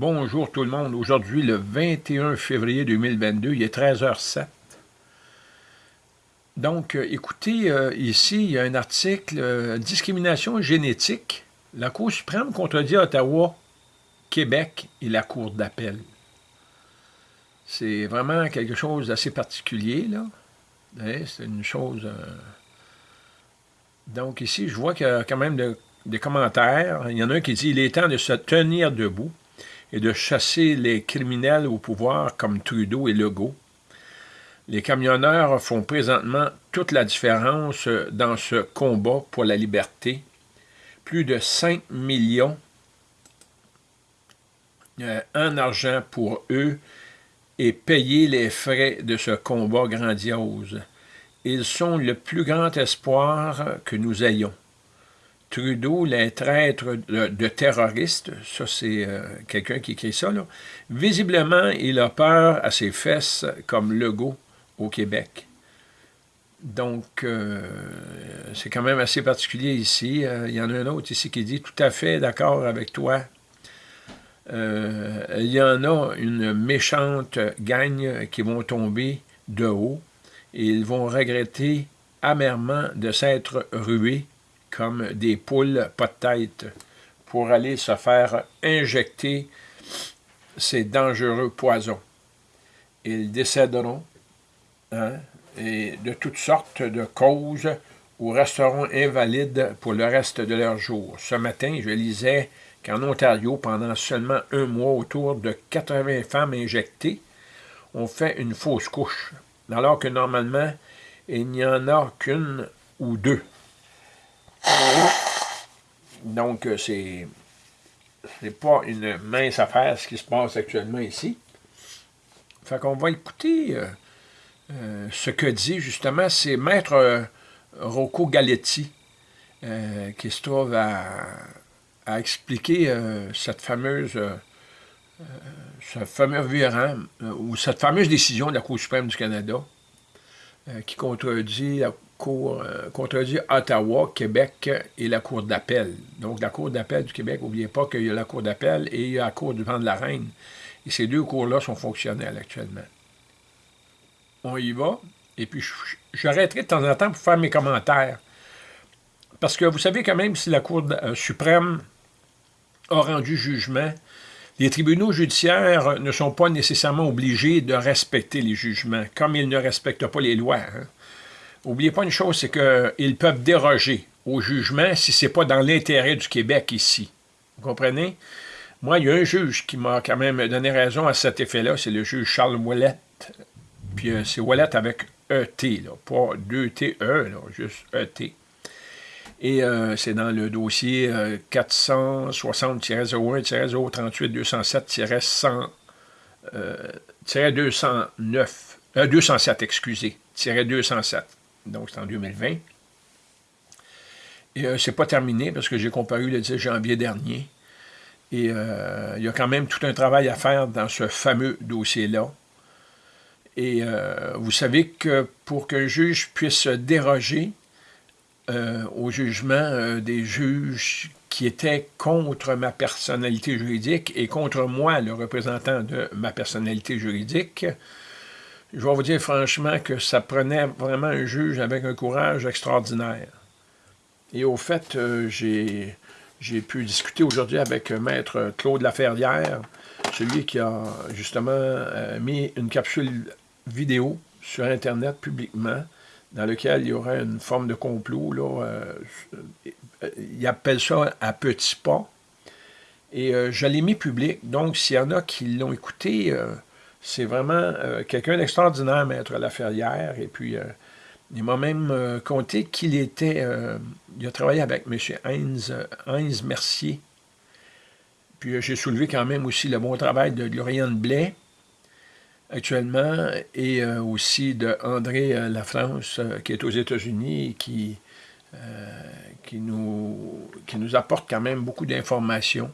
Bonjour tout le monde. Aujourd'hui, le 21 février 2022, il est 13h07. Donc, euh, écoutez, euh, ici, il y a un article euh, Discrimination génétique. La Cour suprême contredit Ottawa, Québec et la Cour d'appel. C'est vraiment quelque chose d'assez particulier, là. Hein, c'est une chose... Donc, ici, je vois qu'il y a quand même des commentaires. Il y en a un qui dit « Il est temps de se tenir debout » et de chasser les criminels au pouvoir comme Trudeau et Legault. Les camionneurs font présentement toute la différence dans ce combat pour la liberté. Plus de 5 millions euh, en argent pour eux et payer les frais de ce combat grandiose. Ils sont le plus grand espoir que nous ayons. Trudeau, les traîtres de, terroristes, ça c'est euh, quelqu'un qui écrit ça, là. visiblement il a peur à ses fesses comme Legault au Québec. Donc, euh, c'est quand même assez particulier ici. Euh, il y en a un autre ici qui dit « Tout à fait d'accord avec toi. il y en a une méchante gagne qui vont tomber de haut et ils vont regretter amèrement de s'être rués comme des poules pas de tête pour aller se faire injecter ces dangereux poisons. Ils décéderont hein, de toutes sortes de causes ou resteront invalides pour le reste de leur jour. Ce matin, je lisais qu'en Ontario, pendant seulement un mois, autour de 80 femmes injectées ont fait une fausse couche, alors que normalement, il n'y en a qu'une ou deux. Donc, euh, c'est n'est pas une mince affaire ce qui se passe actuellement ici. Fait qu'on va écouter euh, euh, ce que dit justement, c'est Maître Rocco Galetti qui se trouve à, expliquer cette fameuse ou cette fameuse décision de la Cour suprême du Canada qui contredit la Cour, euh, contredit Ottawa, Québec et la Cour d'appel. Donc, la Cour d'appel du Québec, n'oubliez pas qu'il y a la Cour d'appel et il y a la Cour du vent de la Reine. Et ces deux cours-là sont fonctionnels actuellement. On y va. Et puis, j'arrêterai de temps en temps pour faire mes commentaires. Parce que vous savez quand même, si la Cour euh, suprême a rendu jugement, les tribunaux judiciaires ne sont pas nécessairement obligés de respecter les jugements, comme ils ne respectent pas les lois. Hein. N'oubliez pas une chose, c'est qu'ils peuvent déroger au jugement si ce n'est pas dans l'intérêt du Québec ici. Vous comprenez? Moi, il y a un juge qui m'a quand même donné raison à cet effet-là, c'est le juge Charles Ouellet. Puis euh, c'est Ouellet avec ET, là, pas 2TE, juste ET. Et c'est dans le dossier 460-01-038-207-100, 209, 207, excusez, 207 donc c'est en 2020. Et euh, c'est pas terminé parce que j'ai comparu le 10 janvier dernier. Et euh, il y a quand même tout un travail à faire dans ce fameux dossier-là. Et euh, vous savez que pour qu'un juge puisse déroger au jugement des juges qui étaient contre ma personnalité juridique et contre moi, le représentant de ma personnalité juridique, je vais vous dire franchement que ça prenait vraiment un juge avec un courage extraordinaire. Et au fait, euh, j'ai pu discuter aujourd'hui avec Maître Claude Laferrière, celui qui a justement euh, mis une capsule vidéo sur Internet publiquement, dans lequel il y aurait une forme de complot. Là, euh, il appelle ça à petits pas. Et je l'ai mis public, donc s'il y en a qui l'ont écouté, c'est vraiment euh, quelqu'un d'extraordinaire, Maître Laferrière. Et puis, euh, il m'a même euh, conté qu'il était... il a travaillé avec M. Heinz, Heinz Mercier. Puis j'ai soulevé quand même aussi le bon travail de Gloriane Blais, actuellement, et aussi de André Lafrance, qui est aux États-Unis et qui, qui, nous, qui nous apporte quand même beaucoup d'informations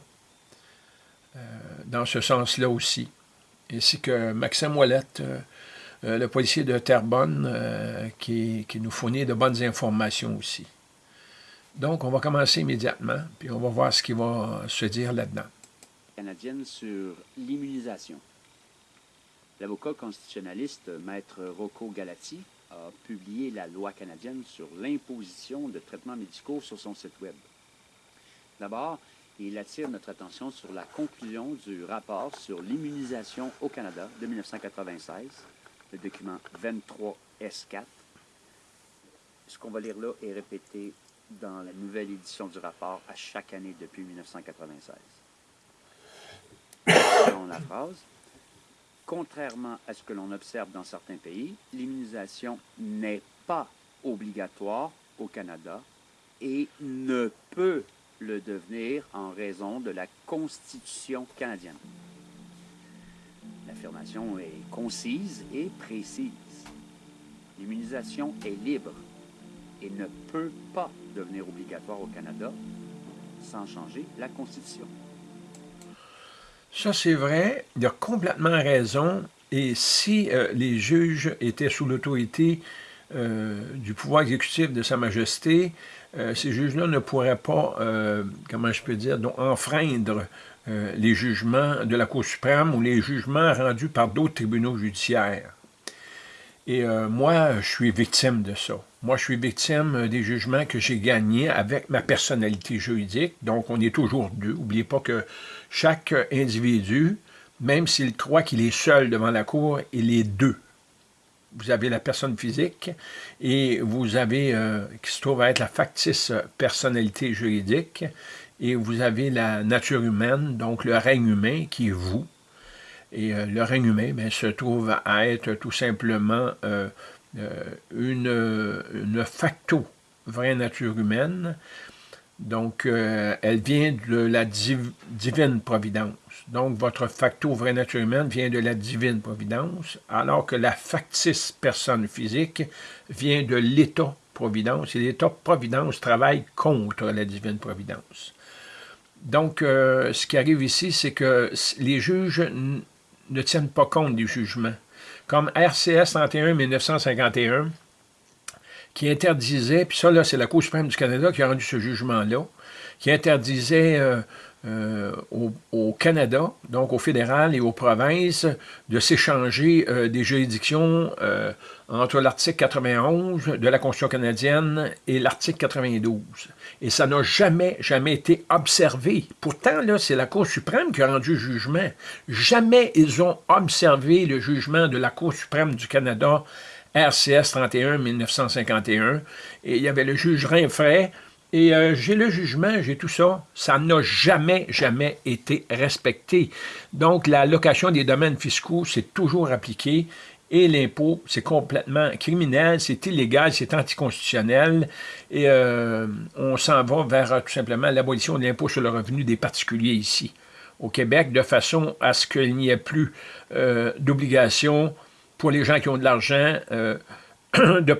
dans ce sens-là aussi ainsi que Maxime Ouellette, euh, euh, le policier de Terrebonne, euh, qui, nous fournit de bonnes informations aussi. Donc, on va commencer immédiatement, puis on va voir ce qui va se dire là-dedans. canadienne sur l'immunisation. L'avocat constitutionnaliste Maître Rocco Galati a publié la loi canadienne sur l'imposition de traitements médicaux sur son site Web. D'abord, il attire notre attention sur la conclusion du rapport sur l'immunisation au Canada de 1996, le document 23S4. Ce qu'on va lire là est répété dans la nouvelle édition du rapport à chaque année depuis 1996. Selon la phrase, contrairement à ce que l'on observe dans certains pays, l'immunisation n'est pas obligatoire au Canada et ne peut le devenir en raison de la Constitution canadienne. L'affirmation est concise et précise. L'immunisation est libre et ne peut pas devenir obligatoire au Canada sans changer la Constitution. Ça, c'est vrai. Il a complètement raison. Et si euh, les juges étaient sous l'autorité du pouvoir exécutif de Sa Majesté, euh, ces juges-là ne pourraient pas, euh, comment je peux dire, donc, enfreindre euh, les jugements de la Cour suprême ou les jugements rendus par d'autres tribunaux judiciaires. Et moi, je suis victime de ça. Moi, je suis victime des jugements que j'ai gagnés avec ma personnalité juridique. Donc, on est toujours deux. N'oubliez pas que chaque individu, même s'il croit qu'il est seul devant la Cour, il est deux vous avez la personne physique et vous avez, euh, qui se trouve à être la factice personnalité juridique, et vous avez la nature humaine, donc le règne humain qui est vous. Et euh, le règne humain ben, se trouve à être tout simplement euh, une, une facto vraie nature humaine. Donc, elle vient de la divine providence. Donc, votre facto vraie nature humaine vient de la divine providence, alors que la factice personne physique vient de l'état providence, et l'état providence travaille contre la divine providence. Donc, euh, ce qui arrive ici, c'est que les juges ne tiennent pas compte des jugements. Comme RCS 31 1951, qui interdisait, puis ça, là, c'est la Cour suprême du Canada qui a rendu ce jugement-là, qui interdisait euh, euh, au, Canada, donc au fédéral et aux provinces, de s'échanger euh, des juridictions euh, entre l'article 91 de la Constitution canadienne et l'article 92. Et ça n'a jamais, jamais été observé. Pourtant, là, c'est la Cour suprême qui a rendu le jugement. Jamais ils ont observé le jugement de la Cour suprême du Canada, RCS 31-1951. Et il y avait le juge Rinfray, et euh, j'ai le jugement, j'ai tout ça. Ça n'a jamais, jamais été respecté. Donc, la location des domaines fiscaux, c'est toujours appliqué. Et l'impôt, c'est complètement criminel, c'est illégal, c'est anticonstitutionnel. Et euh, on s'en va vers tout simplement l'abolition de l'impôt sur le revenu des particuliers ici, au Québec, de façon à ce qu'il n'y ait plus euh, d'obligation pour les gens qui ont de l'argent de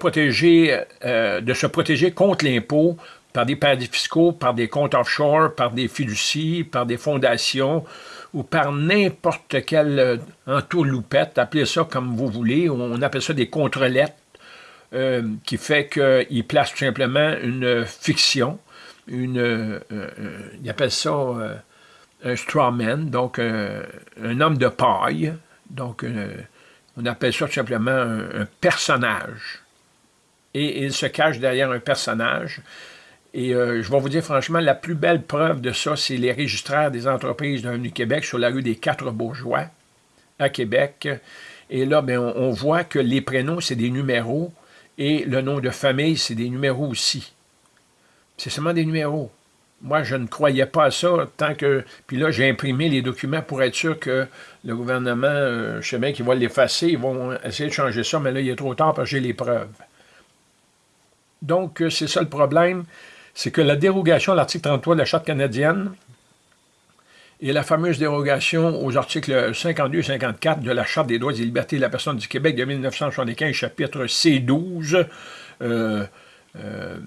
de se protéger contre l'impôt par des paradis fiscaux, par des comptes offshore, par des fiducies, par des fondations ou par n'importe quelle euh, entourloupette, appelez ça comme vous voulez, on appelle ça des contrelettres, euh, qui fait qu'il place tout simplement une fiction, une, euh, il appelle ça un strawman, donc un homme de paille, donc on appelle ça tout simplement un personnage. Et il se cache derrière un personnage, et euh, je vais vous dire franchement, la plus belle preuve de ça, c'est les registraires des entreprises de du Québec sur la rue des Quatre Bourgeois à Québec. Et là, bien, on, voit que les prénoms, c'est des numéros et le nom de famille, c'est des numéros aussi. C'est seulement des numéros. Moi, je ne croyais pas à ça tant que... Puis là, j'ai imprimé les documents pour être sûr que le gouvernement, euh, je sais bien qu'ils vont l'effacer, ils vont essayer de changer ça, mais là, il est trop tard parce que j'ai les preuves. Donc, euh, c'est ça le problème c'est que la dérogation à l'article 33 de la Charte canadienne et la fameuse dérogation aux articles 52 et 54 de la Charte des droits et libertés de la personne du Québec de 1975, chapitre C12, euh, euh,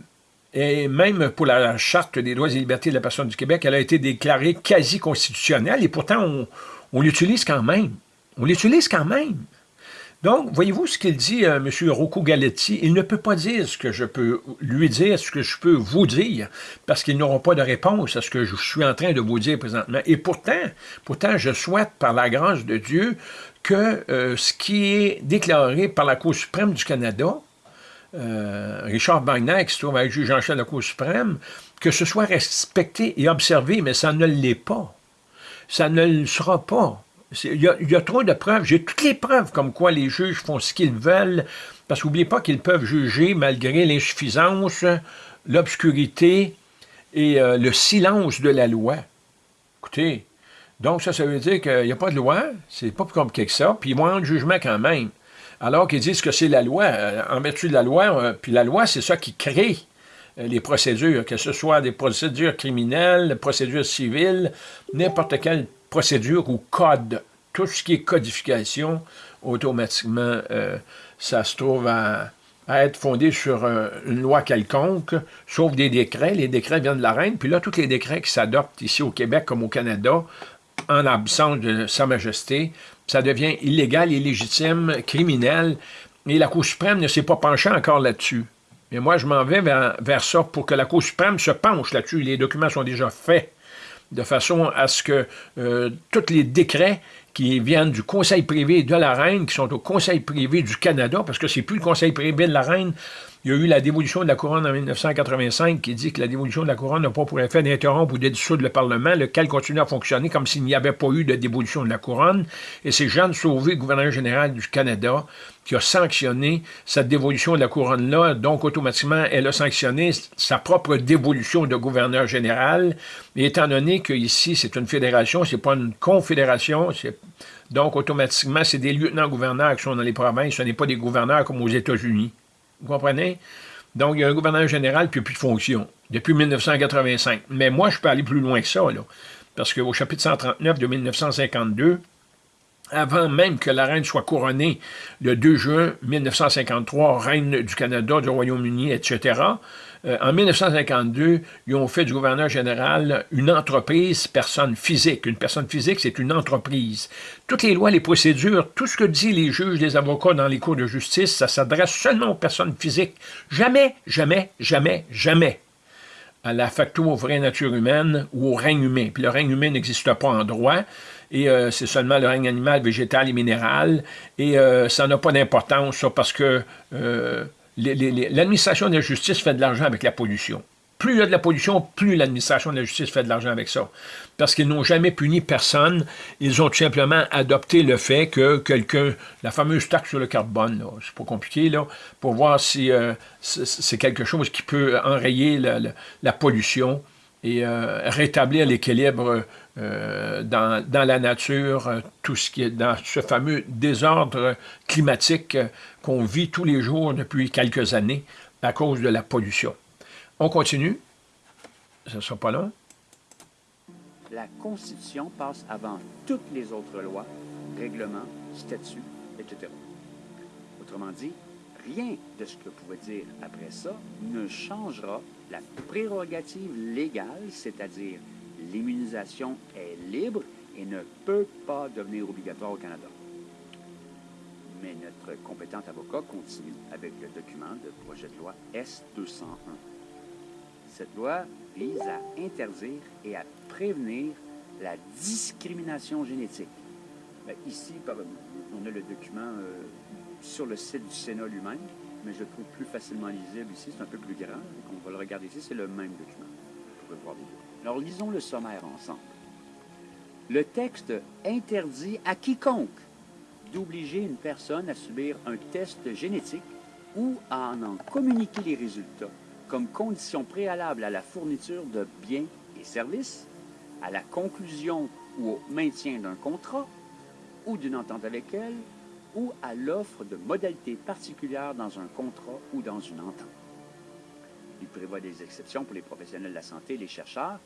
et même pour la Charte des droits et libertés de la personne du Québec, elle a été déclarée quasi constitutionnelle, et pourtant on l'utilise quand même. On l'utilise quand même. Donc, voyez-vous ce qu'il dit, euh, M. Rocco Galetti, il ne peut pas dire ce que je peux lui dire, ce que je peux vous dire, parce qu'ils n'auront pas de réponse à ce que je suis en train de vous dire présentement. Et pourtant, pourtant, je souhaite, par la grâce de Dieu, que euh, ce qui est déclaré par la Cour suprême du Canada, euh, Richard Wagner, qui se trouve avec juge chef de la Cour suprême, que ce soit respecté et observé, mais ça ne l'est pas. Ça ne le sera pas. Il y, a, trop de preuves. J'ai toutes les preuves comme quoi les juges font ce qu'ils veulent, parce qu'oubliez pas qu'ils peuvent juger malgré l'insuffisance, l'obscurité et euh, le silence de la loi. Écoutez, donc ça, ça veut dire qu'il n'y a pas de loi, c'est pas plus compliqué que ça, puis ils vont un jugement quand même. Alors qu'ils disent que c'est la loi, euh, en vertu de la loi, euh, puis la loi, c'est ça qui crée les procédures, que ce soit des procédures criminelles, des procédures civiles, n'importe quelle procédure ou code, tout ce qui est codification, automatiquement, euh, ça se trouve à, être fondé sur euh, une loi quelconque, sauf des décrets. Les décrets viennent de la reine, puis là, tous les décrets qui s'adoptent ici au Québec comme au Canada, en absence de Sa Majesté, ça devient illégal, illégitime, criminel, et la Cour suprême ne s'est pas penchée encore là-dessus. Mais moi, je m'en vais vers, vers, ça pour que la Cour suprême se penche là-dessus. Les documents sont déjà faits de façon à ce que euh, tous les décrets qui viennent du Conseil privé de la Reine, qui sont au Conseil privé du Canada, parce que c'est plus le Conseil privé de la Reine, il y a eu la dévolution de la couronne en 1985 qui dit que la dévolution de la couronne n'a pas pour effet d'interrompre ou de dissoudre le Parlement, lequel continue à fonctionner comme s'il n'y avait pas eu de dévolution de la couronne. Et c'est Jean Sauvé, gouverneur général du Canada, qui a sanctionné cette dévolution de la couronne-là. Donc, automatiquement, elle a sanctionné sa propre dévolution de gouverneur général. Et étant donné qu'ici, c'est une fédération, c'est pas une confédération, donc, automatiquement, c'est des lieutenants-gouverneurs qui sont dans les provinces, ce n'est pas des gouverneurs comme aux États-Unis. Vous comprenez? Donc, il y a un gouverneur général, puis plus de fonction, depuis 1985. Mais moi, je peux aller plus loin que ça, là, parce qu'au chapitre 139 de 1952, avant même que la reine soit couronnée le 2 juin 1953, reine du Canada, du Royaume-Uni, etc., euh, en 1952, ils ont fait du gouverneur général une entreprise personne physique. Une personne physique, c'est une entreprise. Toutes les lois, les procédures, tout ce que disent les juges, les avocats dans les cours de justice, ça s'adresse seulement aux personnes physiques. Jamais, jamais, jamais, jamais à la facto aux vraies natures humaines ou au règne humain. Puis le règne humain n'existe pas en droit, et euh, c'est seulement le règne animal, végétal et minéral, et euh, ça n'a pas d'importance, parce que l'administration de la justice fait de l'argent avec la pollution. Plus il y a de la pollution, plus l'administration de la justice fait de l'argent avec ça. Parce qu'ils n'ont jamais puni personne. Ils ont tout simplement adopté le fait que quelqu'un, la fameuse taxe sur le carbone, c'est pas compliqué, là, pour voir si euh, c'est quelque chose qui peut enrayer la, pollution et euh, rétablir l'équilibre euh, dans, la nature, tout ce qui est dans ce fameux désordre climatique qu'on vit tous les jours depuis quelques années à cause de la pollution. On continue. Ce ne sera pas long. La Constitution passe avant toutes les autres lois, règlements, statuts, etc. Autrement dit, rien de ce que vous pouvez dire après ça ne changera la prérogative légale, c'est-à-dire l'immunisation est libre et ne peut pas devenir obligatoire au Canada mais notre compétent avocat continue avec le document de projet de loi S-201. Cette loi vise à interdire et à prévenir la discrimination génétique. Ben, ici, on a le document euh, sur le site du Sénat lui-même, mais je le trouve plus facilement lisible ici. C'est un peu plus grand. on va le regarder ici. C'est le même document. Vous pouvez voir Alors, lisons le sommaire ensemble. Le texte interdit à quiconque d'obliger une personne à subir un test génétique ou à en, communiquer les résultats comme condition préalable à la fourniture de biens et services, à la conclusion ou au maintien d'un contrat ou d'une entente avec elle, ou à l'offre de modalités particulières dans un contrat ou dans une entente. Il prévoit des exceptions pour les professionnels de la santé et les chercheurs.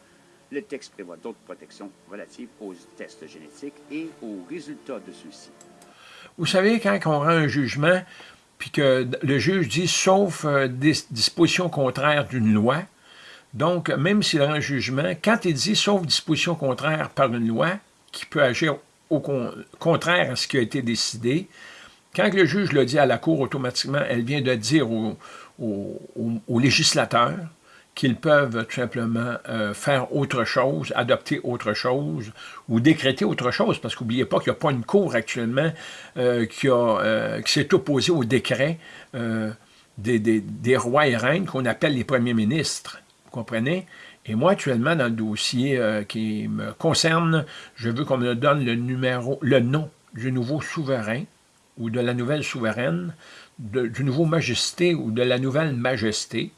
Le texte prévoit d'autres protections relatives aux tests génétiques et aux résultats de ceux-ci. Vous savez, quand on rend un jugement, puis que le juge dit « sauf euh, des dispositions contraires d'une loi », donc, même s'il rend un jugement, quand il dit « sauf disposition contraire par une loi », qui peut agir au contraire à ce qui a été décidé, Quand le juge le dit à la Cour, automatiquement, elle vient de dire aux, législateurs qu'ils peuvent tout simplement euh, faire autre chose, adopter autre chose ou décréter autre chose, parce qu'oubliez pas qu'il n'y a pas une Cour actuellement euh, qui, euh, qui s'est opposée au décret des, des, rois et reines qu'on appelle les premiers ministres. Vous comprenez? Et moi, actuellement, dans le dossier qui me concerne, je veux qu'on me donne le numéro, le nom du nouveau souverain ou de la nouvelle souveraine, du nouveau majesté ou de la nouvelle majesté,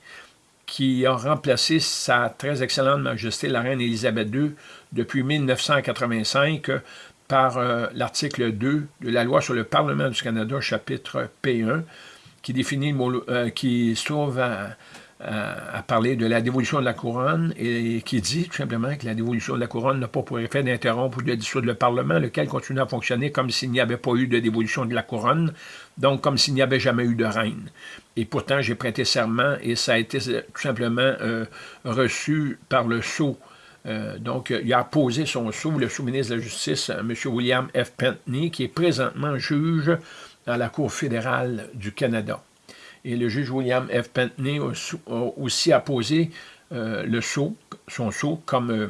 qui a remplacé sa très excellente majesté, la reine Élisabeth II, depuis 1985, par euh, l'article 2 de la loi sur le Parlement du Canada, chapitre P1, qui définit, euh, qui se trouve à, à, parler de la dévolution de la couronne et qui dit tout simplement que la dévolution de la couronne n'a pas pour effet d'interrompre ou de dissoudre le Parlement, lequel continue à fonctionner comme s'il n'y avait pas eu de dévolution de la couronne, donc comme s'il n'y avait jamais eu de reine. Et pourtant, j'ai prêté serment et ça a été tout simplement euh, reçu par le sceau. Euh, donc, il a posé son sceau, le sous-ministre de la Justice, M. William F. Pentney, qui est présentement juge à la Cour fédérale du Canada. Et le juge William F. Pentney a aussi apposé euh, le sceau, son sceau comme euh,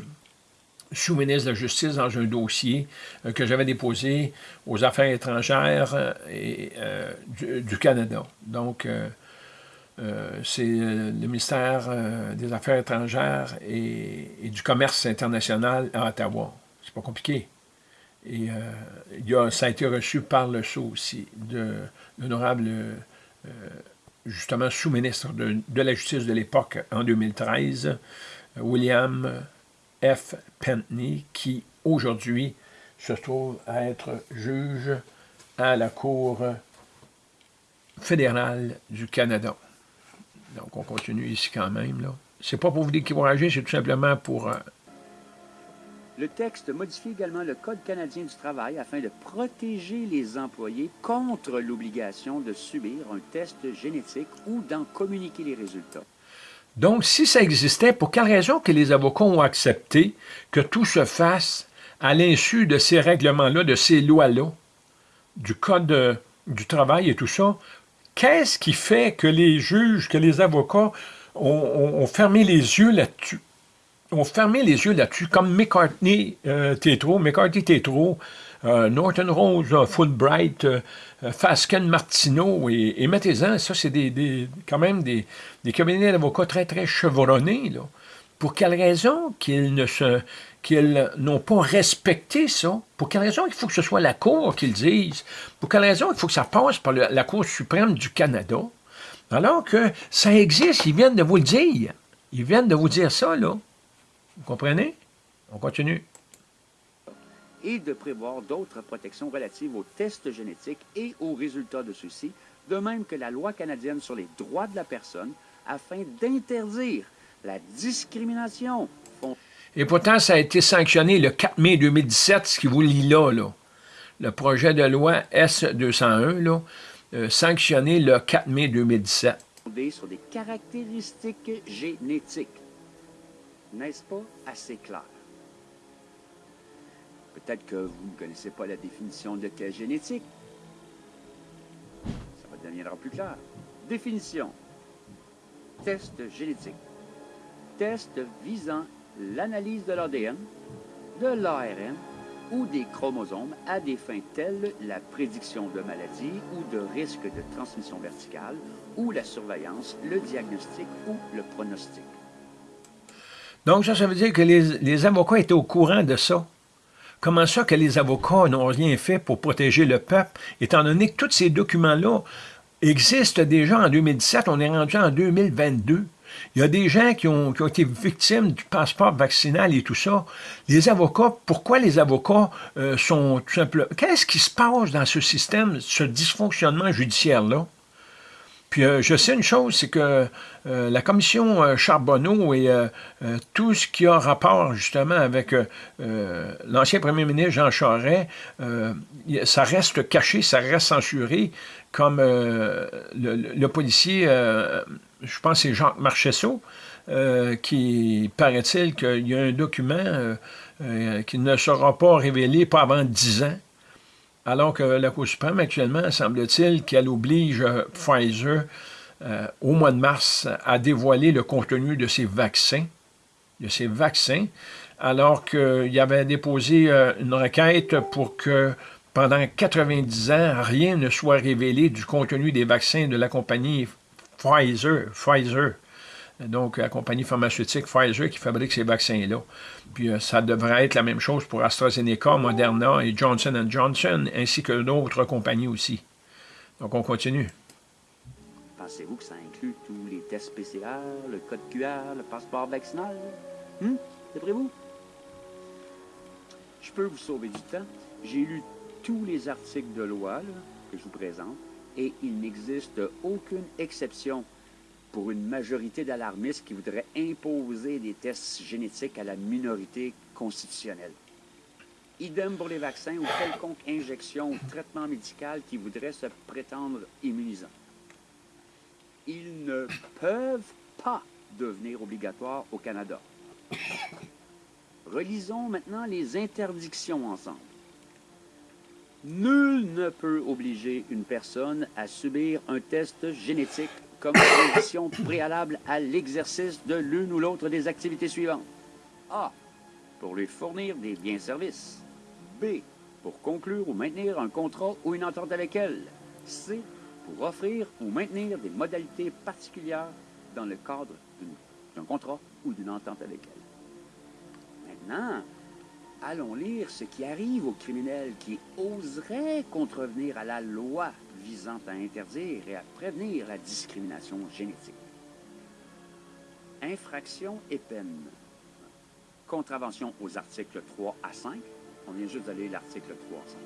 sous-ministre de la Justice dans un dossier euh, que j'avais déposé aux Affaires étrangères et, du, Canada. Donc, c'est le ministère des Affaires étrangères et, du Commerce international à Ottawa. C'est pas compliqué. Et ça a été reçu par le sceau aussi de l'honorable justement sous-ministre de, la Justice de l'époque en 2013, William F. Pentney, qui aujourd'hui se trouve à être juge à la Cour fédérale du Canada. Donc, on continue ici quand même. là. C'est pas pour vous décourager, c'est tout simplement pour euh, le texte modifie également le Code canadien du travail afin de protéger les employés contre l'obligation de subir un test génétique ou d'en communiquer les résultats. Donc, si ça existait, pour quelle raison que les avocats ont accepté que tout se fasse à l'insu de ces règlements-là, de ces lois-là, du Code euh, du travail et tout ça, qu'est-ce qui fait que les juges, que les avocats ont fermé les yeux là-dessus? Ont fermé les yeux là-dessus, comme McCartney euh, Tétro, McCarthy Tétro, euh, Norton Rose, euh, Fulbright, euh, Fasken Martineau, et, mettez-en, ça c'est des, quand même des, cabinets d'avocats très très chevronnés, là. Pour quelle raison qu'ils ne qu'ils n'ont pas respecté ça? Pour quelle raison il faut que ce soit la Cour qu'ils disent? Pour quelle raison il faut que ça passe par la Cour suprême du Canada? Alors que ça existe, ils viennent de vous le dire. Ils viennent de vous dire ça, là. Vous comprenez? On continue. Et de prévoir d'autres protections relatives aux tests génétiques et aux résultats de ceux-ci, de même que la loi canadienne sur les droits de la personne, afin d'interdire la discrimination. Et pourtant, ça a été sanctionné le 4 mai 2017, ce qui vous lit là, là. Le projet de loi S-201, là, euh, sanctionné le 4 mai 2017. Sur des caractéristiques génétiques n'est-ce pas assez clair? Peut-être que vous ne connaissez pas la définition de test génétique. Ça va deviendra plus clair. Définition. Test génétique. Test visant l'analyse de l'ADN, de l'ARN ou des chromosomes à des fins telles la prédiction de maladie ou de risque de transmission verticale ou la surveillance, le diagnostic ou le pronostic. Donc, ça, ça veut dire que les, avocats étaient au courant de ça. Comment ça que les avocats n'ont rien fait pour protéger le peuple, étant donné que tous ces documents-là existent déjà en 2017, on est rendu en 2022. Il y a des gens qui ont, été victimes du passeport vaccinal et tout ça. Les avocats, pourquoi les avocats euh, sont tout simplement... Qu'est-ce qui se passe dans ce système, ce dysfonctionnement judiciaire-là? Puis euh, je sais une chose, c'est que euh, la commission euh, Charbonneau et tout ce qui a rapport justement avec l'ancien premier ministre Jean Charest, ça reste caché, ça reste censuré, comme le, policier, je pense c'est Jacques Marchessault, qui paraît-il qu'il y a un document qui ne sera pas révélé pas avant dix ans, alors que la Cour suprême, actuellement, semble-t-il qu'elle oblige Pfizer au mois de mars à dévoiler le contenu de ses vaccins, de ses vaccins, alors qu'il avait déposé une requête pour que pendant 90 ans, rien ne soit révélé du contenu des vaccins de la compagnie Pfizer, Pfizer, donc la compagnie pharmaceutique Pfizer qui fabrique ces vaccins-là. Puis euh, ça devrait être la même chose pour AstraZeneca, Moderna et Johnson Johnson, ainsi que d'autres compagnies aussi. Donc on continue. Pensez-vous que ça inclut tous les tests PCR, le code QR, le passeport vaccinal? Hum? D'après-vous? Je peux vous sauver du temps. J'ai lu tous les articles de loi que je vous présente et il n'existe aucune exception pour une majorité d'alarmistes qui voudraient imposer des tests génétiques à la minorité constitutionnelle. Idem pour les vaccins ou quelconque injection ou traitement médical qui voudrait se prétendre immunisant. Ils ne peuvent pas devenir obligatoires au Canada. Relisons maintenant les interdictions ensemble. Nul ne peut obliger une personne à subir un test génétique comme condition préalable à l'exercice de l'une ou l'autre des activités suivantes. A. Pour lui fournir des biens-services. B. Pour conclure ou maintenir un contrat ou une entente avec elle. C. Pour offrir ou maintenir des modalités particulières dans le cadre d'un contrat ou d'une entente avec elle. Maintenant, allons lire ce qui arrive aux criminels qui oseraient contrevenir à la loi visant à interdire et à prévenir la discrimination génétique. Infraction et peine. Contravention aux articles 3 à 5. On vient juste d'aller l'article 3 à 5.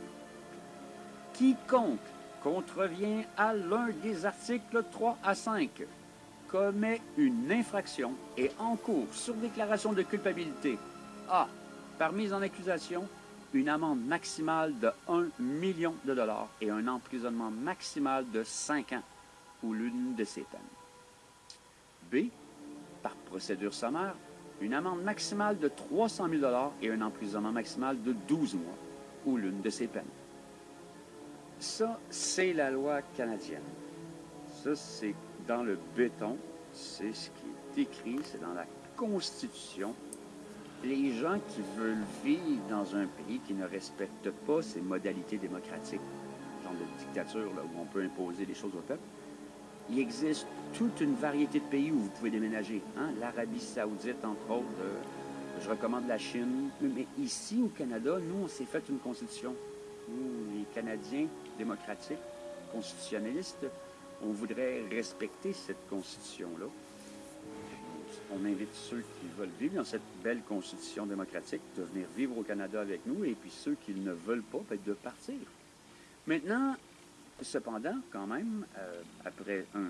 Quiconque contrevient à l'un des articles 3 à 5 commet une infraction et encourt sur déclaration de culpabilité A par mise en accusation, une amende maximale de 1 million de dollars et un emprisonnement maximal de 5 ans ou l'une de ces peines. B. Par procédure sommaire, une amende maximale de 300 000 dollars et un emprisonnement maximal de 12 mois ou l'une de ces peines. Ça, c'est la loi canadienne. Ça, c'est dans le béton. C'est ce qui est écrit, c'est dans la Constitution les gens qui veulent vivre dans un pays qui ne respecte pas ses modalités démocratiques, genre de dictature où on peut imposer des choses au peuple, il existe toute une variété de pays où vous pouvez déménager. Hein? L'Arabie saoudite, entre autres, euh, je recommande la Chine. Mais ici, au Canada, nous, on s'est fait une constitution. Nous, les Canadiens démocratiques, constitutionnalistes, on voudrait respecter cette constitution-là on invite ceux qui veulent vivre dans cette belle constitution démocratique de venir vivre au Canada avec nous, et puis ceux qui ne veulent pas, ben, de partir. Maintenant, cependant, quand même, euh, après un,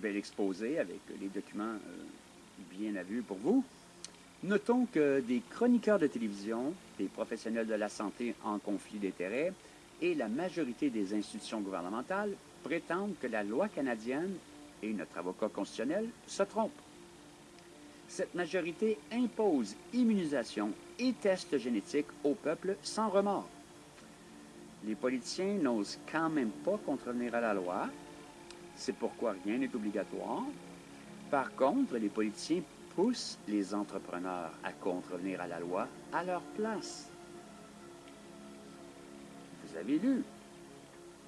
bel exposé avec les documents euh, bien à vue pour vous, notons que des chroniqueurs de télévision, des professionnels de la santé en conflit d'intérêts et la majorité des institutions gouvernementales prétendent que la loi canadienne et notre avocat constitutionnel se trompent cette majorité impose immunisation et tests génétiques au peuple sans remords. Les politiciens n'osent quand même pas contrevenir à la loi. C'est pourquoi rien n'est obligatoire. Par contre, les politiciens poussent les entrepreneurs à contrevenir à la loi à leur place. Vous avez lu,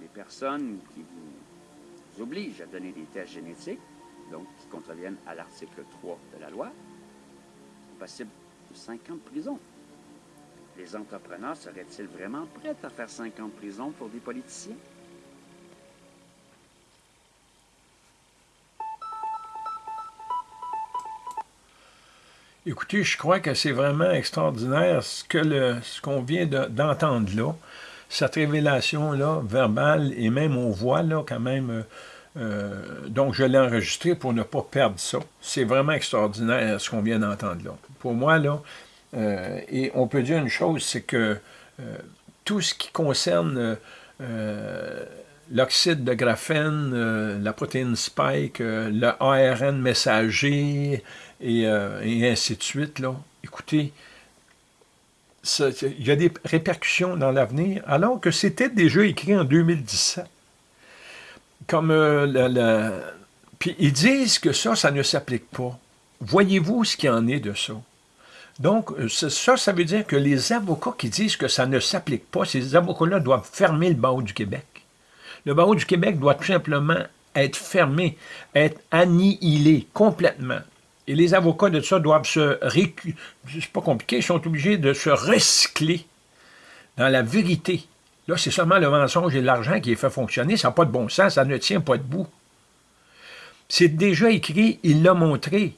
les personnes qui vous obligent à donner des tests génétiques donc qui contreviennent à l'article 3 de la loi, sont passibles de 5 ans de prison. Les entrepreneurs seraient-ils vraiment prêts à faire 5 ans de prison pour des politiciens? Écoutez, je crois que c'est vraiment extraordinaire ce qu'on ce qu'on vient d'entendre là, cette révélation-là, verbale, et même on voit là quand même euh, donc, je l'ai enregistré pour ne pas perdre ça. C'est vraiment extraordinaire ce qu'on vient d'entendre là. Pour moi, là, euh, et on peut dire une chose, c'est que euh, tout ce qui concerne l'oxyde de graphène, la protéine spike, le ARN messager, et, et, ainsi de suite, là, écoutez, il y a des répercussions dans l'avenir, alors que c'était déjà écrit en 2017. Comme euh, Puis ils disent que ça, ça ne s'applique pas. Voyez-vous ce qu'il en est de ça? Donc, euh, ça, ça veut dire que les avocats qui disent que ça ne s'applique pas, ces avocats-là doivent fermer le barreau du Québec. Le barreau du Québec doit tout simplement être fermé, être annihilé complètement. Et les avocats de ça doivent se récu... C'est pas compliqué, ils sont obligés de se recycler dans la vérité. Là, c'est seulement le mensonge et l'argent qui est fait fonctionner. Ça n'a pas de bon sens, ça ne tient pas debout. C'est déjà écrit, il l'a montré.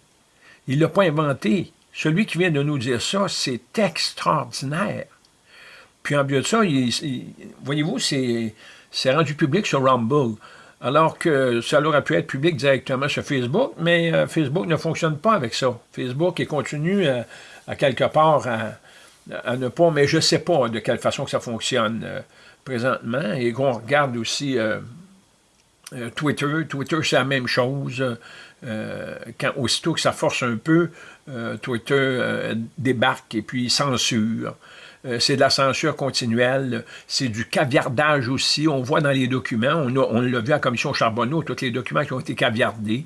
Il ne l'a pas inventé. Celui qui vient de nous dire ça, c'est extraordinaire. Puis en plus de ça, voyez-vous, c'est rendu public sur Rumble alors que ça aurait pu être public directement sur Facebook, mais euh, Facebook ne fonctionne pas avec ça. Facebook est continue à, quelque part à, ne pas, mais je ne sais pas de quelle façon que ça fonctionne euh, présentement, et qu'on regarde aussi euh, Twitter, Twitter c'est la même chose, quand aussitôt que ça force un peu, Twitter débarque et puis censure. Euh, c'est de la censure continuelle, c'est du caviardage aussi. On voit dans les documents, on, l'a vu à la commission Charbonneau, tous les documents qui ont été caviardés.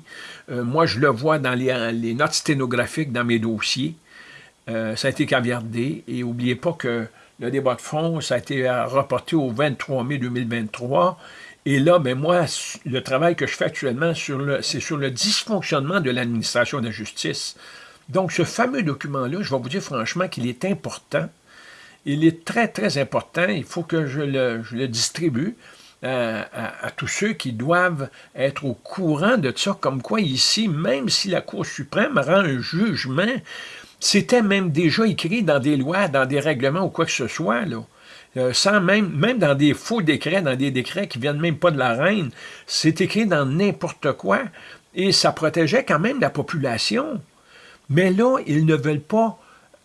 Euh, moi, je le vois dans les, notes sténographiques dans mes dossiers. Euh, ça a été caviardé. Et n'oubliez pas que le débat de fond, ça a été reporté au 23 mai 2023. Et là, ben moi, le travail que je fais actuellement, c'est sur le dysfonctionnement de l'administration de la justice. Donc, ce fameux document-là, je vais vous dire franchement qu'il est important il est très, très important. Il faut que je le, distribue euh, à, tous ceux qui doivent être au courant de ça, comme quoi ici, même si la Cour suprême rend un jugement, c'était même déjà écrit dans des lois, dans des règlements ou quoi que ce soit, là. Euh, même, dans des faux décrets, dans des décrets qui viennent même pas de la reine, c'est écrit dans n'importe quoi, et ça protégeait quand même la population. Mais là, ils ne veulent pas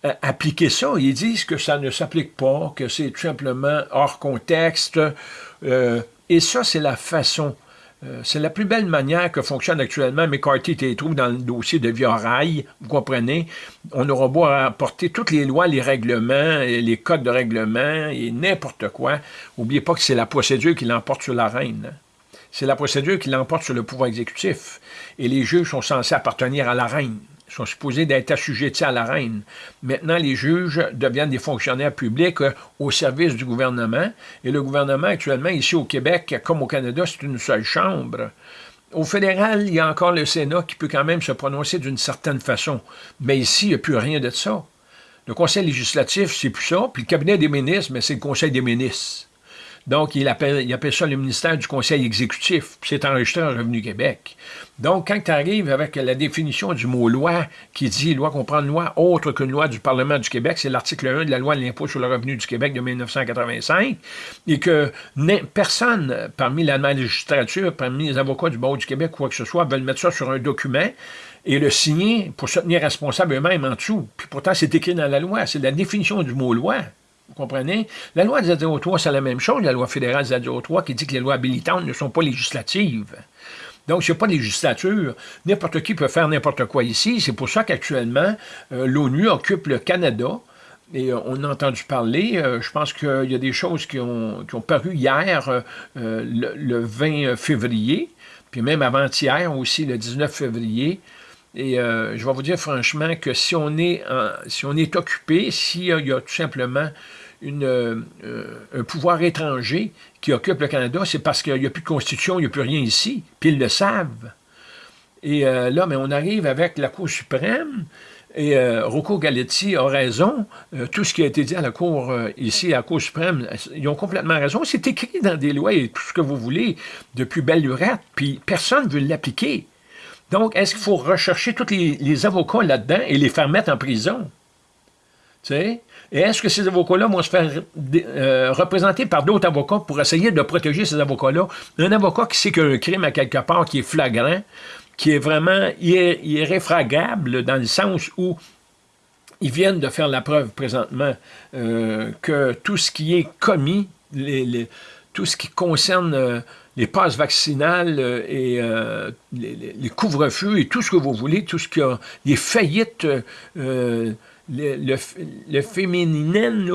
euh, appliquer ça. Ils disent que ça ne s'applique pas, que c'est tout simplement hors contexte. Euh, et ça, c'est la façon, c'est la plus belle manière que fonctionne actuellement McCarthy et trouve dans le dossier de Via vous comprenez? On aura beau apporter toutes les lois, les règlements, les codes de règlement et n'importe quoi. N'oubliez pas que c'est la procédure qui l'emporte sur la reine. C'est la procédure qui l'emporte sur le pouvoir exécutif. Et les juges sont censés appartenir à la reine sont supposés d'être assujettis à la reine. Maintenant, les juges deviennent des fonctionnaires publics euh, au service du gouvernement. Et le gouvernement, actuellement, ici au Québec, comme au Canada, c'est une seule chambre. Au fédéral, il y a encore le Sénat qui peut quand même se prononcer d'une certaine façon. Mais ici, il n'y a plus rien de ça. Le conseil législatif, c'est plus ça. Puis le cabinet des ministres, mais c'est le conseil des ministres. Donc, il appelle, ça le ministère du Conseil exécutif. C'est enregistré en Revenu Québec. Donc, quand tu arrives avec la définition du mot loi, qui dit loi comprend une loi autre qu'une loi du Parlement du Québec, c'est l'article 1 de la loi de l'impôt sur le revenu du Québec de 1985, et que personne parmi la magistrature, parmi les avocats du barreau du Québec, quoi que ce soit, veulent mettre ça sur un document et le signer pour se tenir responsable eux-mêmes en dessous. Puis pourtant, c'est écrit dans la loi. C'est la définition du mot loi. Vous comprenez? La loi des 03, c'est la même chose, la loi fédérale des 03, qui dit que les lois habilitantes ne sont pas législatives. Donc, ce n'est pas législature. N'importe qui peut faire n'importe quoi ici. C'est pour ça qu'actuellement, euh, l'ONU occupe le Canada. Et euh, on a entendu parler, euh, je pense qu'il y a des choses qui ont, paru hier, le, 20 février, puis même avant-hier aussi, le 19 février. Et je vais vous dire franchement que si on est, si on est occupé, s'il y a tout simplement euh, un pouvoir étranger qui occupe le Canada, c'est parce qu'il n'y a plus de constitution, il n'y a plus rien ici, puis ils le savent. Et euh, là, mais on arrive avec la Cour suprême, et euh, Rocco Galetti a raison, tout ce qui a été dit à la Cour, ici, à la Cour suprême, ils ont complètement raison, c'est écrit dans des lois et tout ce que vous voulez, depuis belle lurette, puis personne ne veut l'appliquer. Donc, est-ce qu'il faut rechercher tous les, avocats là-dedans et les faire mettre en prison? Tu sais? Et est-ce que ces avocats-là vont se faire euh, représenter par d'autres avocats pour essayer de protéger ces avocats-là? Un avocat qui sait qu'un crime à quelque part qui est flagrant, qui est vraiment irréfragable dans le sens où ils viennent de faire la preuve présentement euh, que tout ce qui est commis, tout ce qui concerne euh, les passes vaccinales et les, couvre-feux et tout ce que vous voulez, tout ce qui a les faillites le, le, le féminin,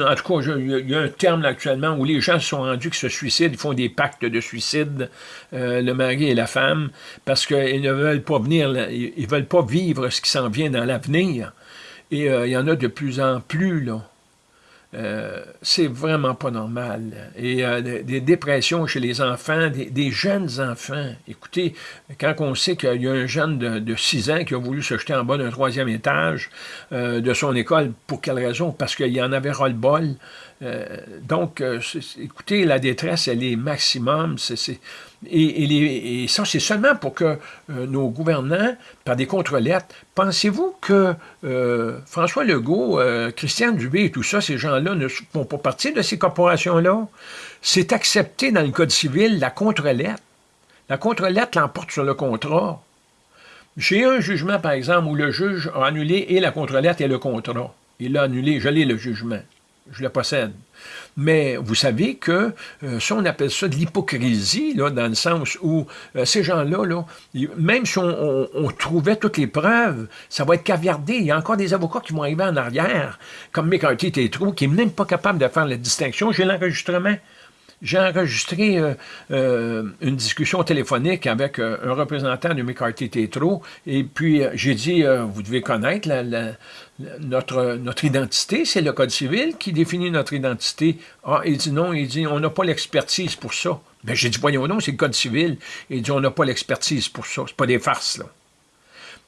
en tout cas, il y a un terme actuellement où les gens sont rendus qui se suicident, font des pactes de suicide, euh, le mari et la femme, parce qu'ils ne veulent pas venir, ils veulent pas vivre ce qui s'en vient dans l'avenir. Et euh, il y en a de plus en plus, là. Euh, c'est vraiment pas normal. Et euh, des dépressions chez les enfants, des, jeunes enfants. Écoutez, quand on sait qu'il y a un jeune de, 6 ans qui a voulu se jeter en bas d'un troisième étage euh, de son école, pour quelle raison? Parce qu'il en avait ras-le-bol. donc, écoutez, la détresse, elle est maximum. C'est et, ça, c'est seulement pour que euh, nos gouvernants, par des contre-lettres, pensez-vous que euh, François Legault, euh, Christian Dubé et tout ça, ces gens-là ne font pas partie de ces corporations-là? C'est accepté dans le Code civil, la contre-lettre. La contre-lettre l'emporte sur le contrat. J'ai un jugement, par exemple, où le juge a annulé et la contre-lettre et le contrat. Il l'a annulé, je l'ai le jugement. Je le possède. Mais vous savez que euh, ça, on appelle ça de l'hypocrisie, dans le sens où euh, ces gens-là, là, même si on, trouvait toutes les preuves, ça va être caviardé. Il y a encore des avocats qui vont arriver en arrière, comme McCarthy Tétro, qui n'est même pas capable de faire la distinction. J'ai l'enregistrement. J'ai enregistré euh, euh, une discussion téléphonique avec euh, un représentant de McCarthy Tétro, et puis j'ai dit, vous devez connaître notre, notre identité, c'est le Code civil qui définit notre identité. Ah, il dit non, il dit, on n'a pas l'expertise pour ça. Ben, j'ai dit, voyons donc, c'est le Code civil. Il dit, on n'a pas l'expertise pour ça. C'est pas des farces, là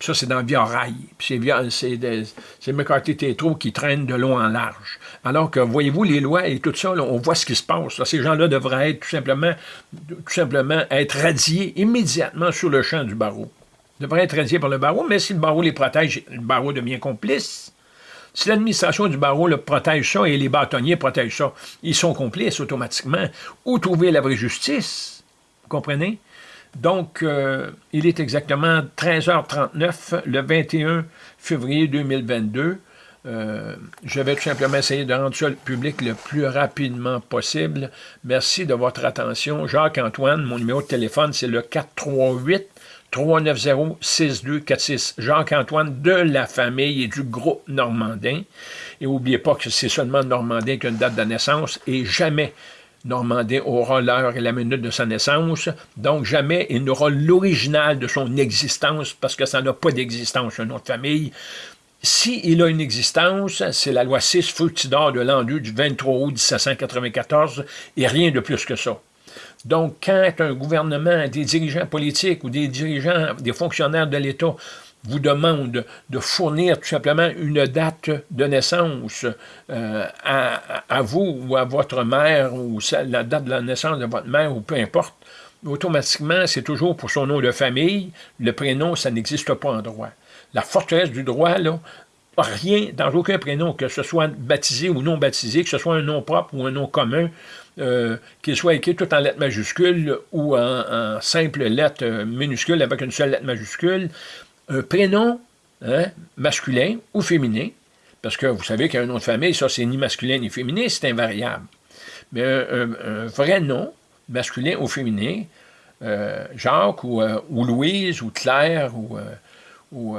ça, c'est dans Via Rail. C'est McCarthy Tétro qui traîne de long en large. Alors que, voyez-vous, les lois et tout ça, on voit ce qui se passe. Ces gens-là devraient être tout simplement, tout simplement être radiés immédiatement sur le champ du barreau. Ils devraient être radiés par le barreau, mais si le barreau les protège, le barreau devient complice. Si l'administration du barreau le protège ça et les bâtonniers protègent ça, ils sont complices automatiquement. Où trouver la vraie justice? Vous comprenez? Donc, euh, il est exactement 13h39 le 21 février 2022. Euh, je vais tout simplement essayer de rendre ça public le plus rapidement possible. Merci de votre attention. Jacques-Antoine, mon numéro de téléphone, c'est le 438 390 6246. Jacques-Antoine de la famille et du groupe Normandin. Et n'oubliez pas que c'est seulement Normandin qui a une date de naissance et jamais Normandin aura l'heure et la minute de sa naissance, donc jamais il n'aura l'original de son existence, parce que ça n'a pas d'existence, un nom de famille. S'il a une existence, c'est la loi 6 Fructidor de l'an 2 du 23 août 1794, et rien de plus que ça. Donc, quand un gouvernement, des dirigeants politiques ou des dirigeants, des fonctionnaires de l'État vous demande de fournir tout simplement une date de naissance euh, à, vous ou à votre mère, ou la date de la naissance de votre mère, ou peu importe, automatiquement, c'est toujours pour son nom de famille. Le prénom, ça n'existe pas en droit. La forteresse du droit, là, rien, dans aucun prénom, que ce soit baptisé ou non baptisé, que ce soit un nom propre ou un nom commun, euh, qu'il soit écrit tout en lettres majuscules ou en, en simple lettre minuscule avec une seule lettre majuscule, un prénom hein, masculin ou féminin, parce que vous savez qu'un nom de famille, ça, c'est ni masculin ni féminin, c'est invariable. Mais un, vrai nom, masculin ou féminin, euh, Jacques euh, ou, Louise ou Claire ou, euh, ou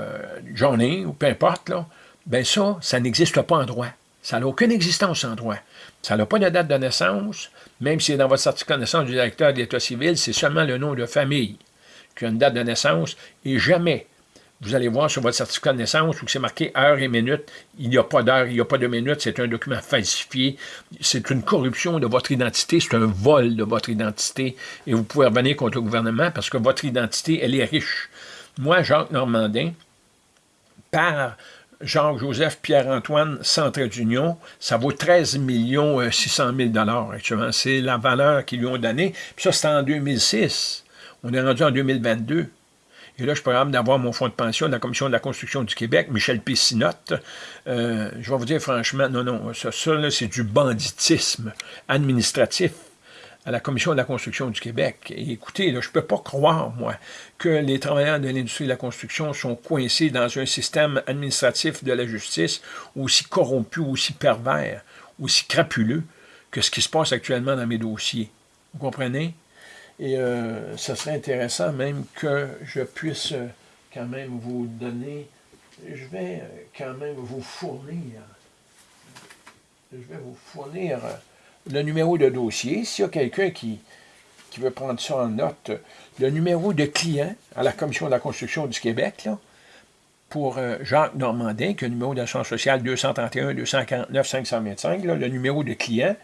Johnny ou peu importe, là, ben ça, ça n'existe pas en droit. Ça n'a aucune existence en droit. Ça n'a pas de date de naissance, même si dans votre certificat de naissance du directeur de l'État civil, c'est seulement le nom de famille qui a une date de naissance et jamais vous allez voir sur votre certificat de naissance où c'est marqué heure et minute. Il n'y a pas d'heure, il n'y a pas de minute, c'est un document falsifié. C'est une corruption de votre identité, c'est un vol de votre identité. Et vous pouvez revenir contre le gouvernement parce que votre identité, elle est riche. Moi, Jacques Normandin, par Jacques-Joseph Pierre-Antoine Centre d'Union, ça vaut 13 600 000 actuellement. C'est la valeur qu'ils lui ont donnée. Puis ça, c'était en 2006. On est rendu en 2022. Et là, je capable d'avoir mon fonds de pension de la Commission de la construction du Québec, Michel Pessinotte. Euh, je vais vous dire franchement, non, non, ça, ça c'est du banditisme administratif à la Commission de la construction du Québec. Et écoutez, je ne peux pas croire, moi, que les travailleurs de l'industrie de la construction sont coincés dans un système administratif de la justice aussi corrompu, aussi pervers, aussi crapuleux que ce qui se passe actuellement dans mes dossiers. Vous comprenez? Et euh, ce serait intéressant même que je puisse euh, quand même vous donner je vais euh, quand même vous fournir, je vais vous fournir euh, le numéro de dossier. S'il y a quelqu'un qui, qui veut prendre ça en note, le numéro de client à la Commission de la construction du Québec, pour euh, Jacques Normandin, qui a le numéro d'assurance sociale 231 249 525, le numéro de client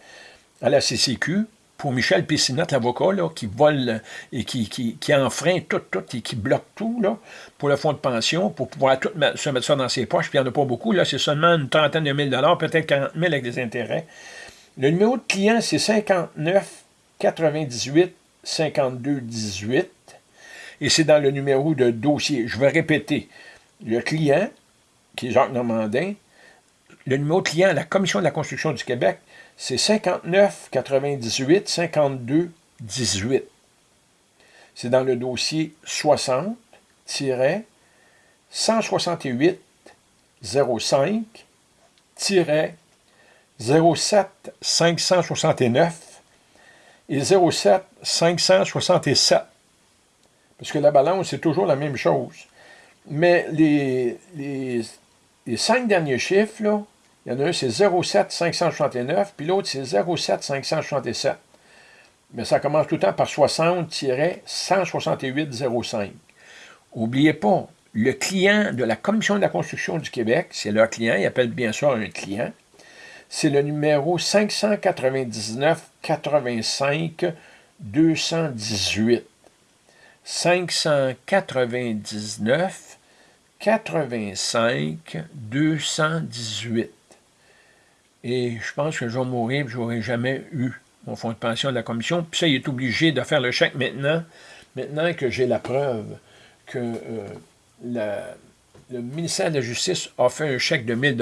à la CCQ, pour Michel Pessinotte, l'avocat, qui vole et qui, qui, qui, enfreint tout, tout et qui bloque tout là, pour le fonds de pension, pour pouvoir tout se mettre ça dans ses poches, puis il n'y en a pas beaucoup, là, c'est seulement une trentaine de mille dollars, peut-être 40 000 avec des intérêts. Le numéro de client, c'est 59 98 52 18, et c'est dans le numéro de dossier. Je vais répéter. Le client, qui est Jacques Normandin, le numéro de client à la Commission de la construction du Québec, c'est 59 98 52 18. C'est dans le dossier 60 168 05 07 569 et 07 567. Parce que la balance, c'est toujours la même chose. Mais les, cinq derniers chiffres, là, il y en a un, c'est 07 569, puis l'autre, c'est 07 567. Mais ça commence tout le temps par 60-168-05. N'oubliez pas, le client de la Commission de la construction du Québec, c'est leur client, ils appellent bien ça un client, c'est le numéro 599 85 218. 599 85 218. Et je pense que je vais mourir je n'aurai jamais eu mon fonds de pension de la commission. Puis ça, il est obligé de faire le chèque maintenant, maintenant que j'ai la preuve que euh, le ministère de la Justice a fait un chèque de 1000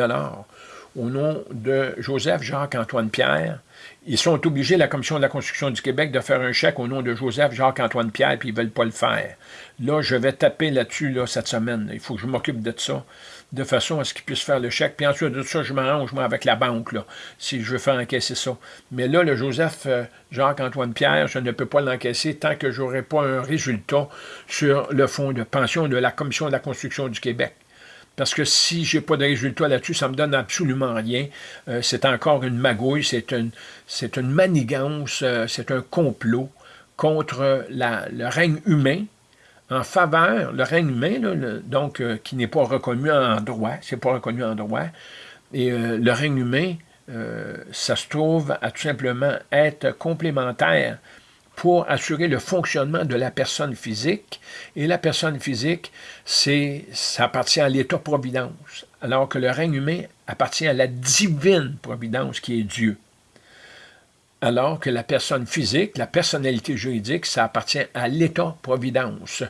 au nom de Joseph Jacques-Antoine Pierre. Ils sont obligés, la Commission de la construction du Québec, de faire un chèque au nom de Joseph Jacques-Antoine Pierre, puis ils ne veulent pas le faire. Là, je vais taper là-dessus là, cette semaine. Il faut que je m'occupe de ça de façon à ce qu'ils puissent faire le chèque. Puis ensuite de ça, je m'arrange moi avec la banque, là, si je veux faire encaisser ça. Mais là, le Joseph euh, Jacques-Antoine Pierre, je ne peux pas l'encaisser tant que je n'aurai pas un résultat sur le fonds de pension de la Commission de la construction du Québec. Parce que si je n'ai pas de résultat là-dessus, ça ne me donne absolument rien. Euh, c'est encore une magouille, c'est une, une manigance, euh, c'est un complot contre le règne humain, en faveur, le règne humain, donc euh, qui n'est pas reconnu en droit, c'est pas reconnu en droit, et le règne humain, ça se trouve à tout simplement être complémentaire pour assurer le fonctionnement de la personne physique, et la personne physique, c'est ça appartient à l'État-providence, alors que le règne humain appartient à la divine providence qui est Dieu. Alors que la personne physique, la personnalité juridique, ça appartient à l'État-providence.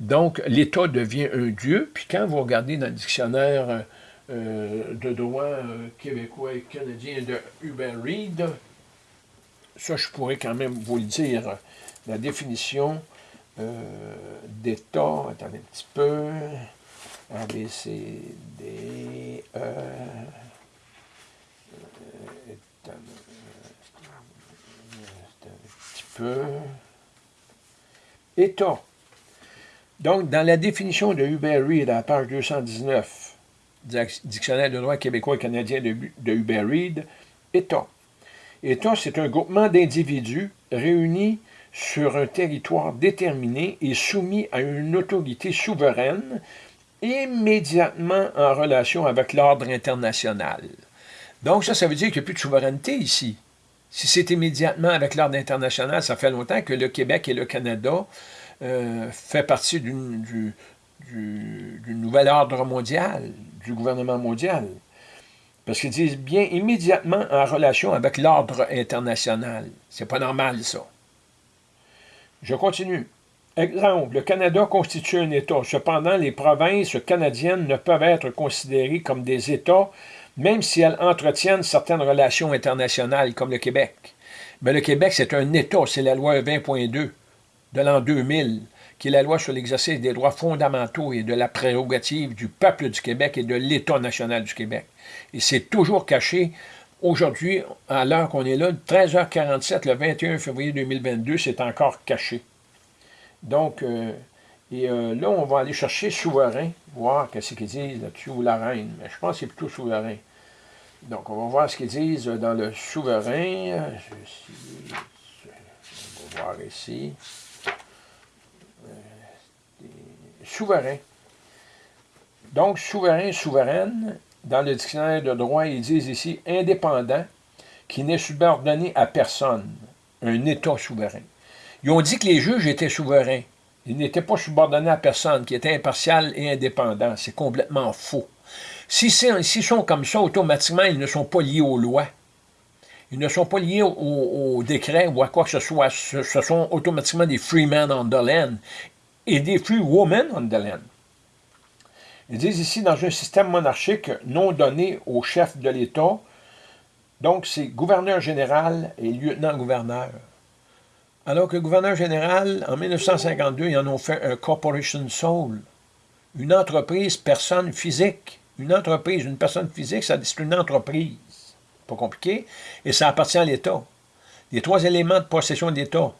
Donc, l'État devient un Dieu, puis quand vous regardez dans le dictionnaire euh, de droit euh, québécois et canadien de Hubert Reed, ça, je pourrais quand même vous le dire, la définition euh, d'État, attendez un petit peu, A, B, C, D, E, peu. État. Donc, dans la définition de Hubert Reid, à la page 219, Dictionnaire de droit québécois et canadien de, Hubert Reid, État. État, c'est un groupement d'individus réunis sur un territoire déterminé et soumis à une autorité souveraine immédiatement en relation avec l'ordre international. Donc ça, ça veut dire qu'il n'y a plus de souveraineté ici. Si c'est immédiatement avec l'ordre international, ça fait longtemps que le Québec et le Canada euh, fait partie du, nouvel ordre mondial, du gouvernement mondial. Parce qu'ils disent bien immédiatement en relation avec l'ordre international. C'est pas normal, ça. Je continue. Exemple, le Canada constitue un État. Cependant, les provinces canadiennes ne peuvent être considérées comme des États même si elles entretiennent certaines relations internationales, comme le Québec. Mais le Québec, c'est un État, c'est la loi 20.2 de l'an 2000, qui est la loi sur l'exercice des droits fondamentaux et de la prérogative du peuple du Québec et de l'État national du Québec. Et c'est toujours caché. Aujourd'hui, à l'heure qu'on est là, 13h47, le 21 février 2022, c'est encore caché. Donc, euh, Et euh, là, on va aller chercher souverain, voir qu'est-ce qu'ils disent là-dessus, ou la reine. Mais je pense que c'est plutôt souverain. Donc, on va voir ce qu'ils disent dans le souverain. on va voir ici. Euh, souverain. Donc, souverain, souveraine, dans le dictionnaire de droit, ils disent ici indépendant, qui n'est subordonné à personne, un État souverain. Ils ont dit que les juges étaient souverains. Ils n'étaient pas subordonnés à personne, qui étaient impartial et indépendants. C'est complètement faux. S'ils sont comme ça, automatiquement, ils ne sont pas liés aux lois. Ils ne sont pas liés aux, décrets ou à quoi que ce soit. Ce, sont automatiquement des free men on the land et des free women on the land. Ils disent ici, dans un système monarchique non donné au chef de l'État, donc c'est gouverneur général et lieutenant-gouverneur. Alors que gouverneur général, en 1952, ils en ont fait un corporation soul, une entreprise personne physique. Une entreprise, une personne physique, c'est une entreprise. Pas compliqué. Et ça appartient à l'État. Les trois éléments de possession de l'État,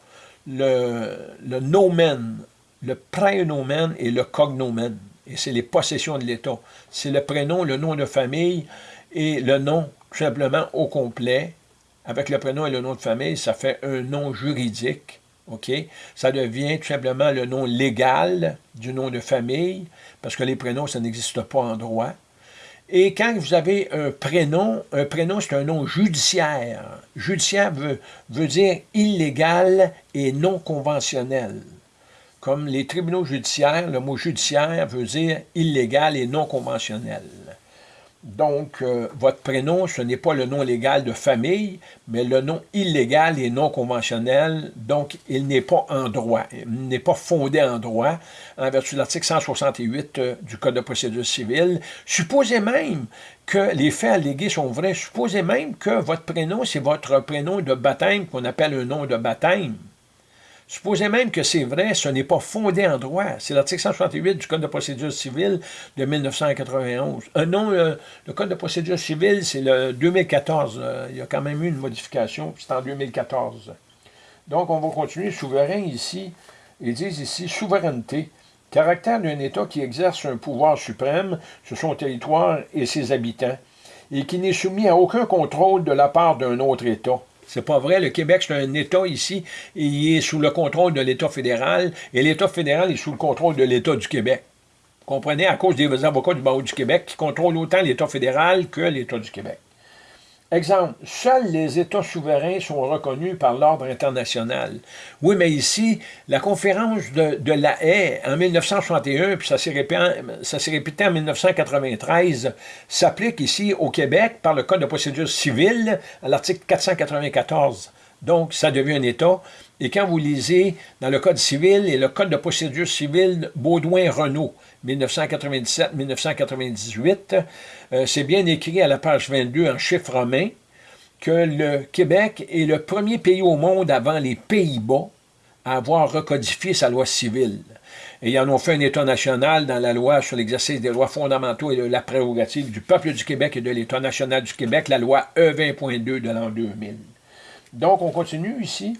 le, le nomen, le prénomen et le cognomen. Et c'est les possessions de l'État. C'est le prénom, le nom de famille et le nom, tout simplement, au complet. Avec le prénom et le nom de famille, ça fait un nom juridique. Ça devient tout simplement le nom légal du nom de famille, parce que les prénoms, ça n'existe pas en droit. Et quand vous avez un prénom, un prénom, c'est un nom judiciaire. Judiciaire veut dire illégal et non conventionnel. Comme les tribunaux judiciaires, le mot judiciaire veut dire illégal et non conventionnel. Donc, euh, votre prénom, ce n'est pas le nom légal de famille, mais le nom illégal et non conventionnel. Donc, il n'est pas en droit, il n'est pas fondé en droit, en vertu de l'article 168 euh, du Code de procédure civile. Supposez même que les faits allégués sont vrais. Supposez même que votre prénom, c'est votre prénom de baptême, qu'on appelle un nom de baptême. Supposez même que c'est vrai, ce n'est pas fondé en droit. C'est l'article 168 du Code de procédure civile de 1991. Euh, non, le, Code de procédure civile, c'est le 2014. Euh, il y a quand même eu une modification, c'est en 2014. Donc, on va continuer. Souverain ici, ils disent ici souveraineté, caractère d'un État qui exerce un pouvoir suprême sur son territoire et ses habitants, et qui n'est soumis à aucun contrôle de la part d'un autre État. C'est pas vrai. Le Québec, c'est un État ici, il est sous le contrôle de l'État fédéral, et l'État fédéral est sous le contrôle de l'État du Québec. Vous comprenez? À cause des avocats du barreau du Québec qui contrôlent autant l'État fédéral que l'État du Québec. Exemple, seuls les États souverains sont reconnus par l'ordre international. Oui, mais ici, la conférence de, la haie en 1961, puis ça s'est répété, en 1993, s'applique ici au Québec par le Code de procédure civile à l'article 494. Donc, ça devient un État. Et quand vous lisez dans le Code civil et le Code de procédure civile Baudouin-Renault, 1997-1998, euh, c'est bien écrit à la page 22 en chiffres romains que le Québec est le premier pays au monde avant les Pays-Bas à avoir recodifié sa loi civile. Et ils en ont fait un État national dans la loi sur l'exercice des lois fondamentaux et de la prérogative du peuple du Québec et de l'État national du Québec, la loi E20.2 de l'an 2000. Donc, on continue ici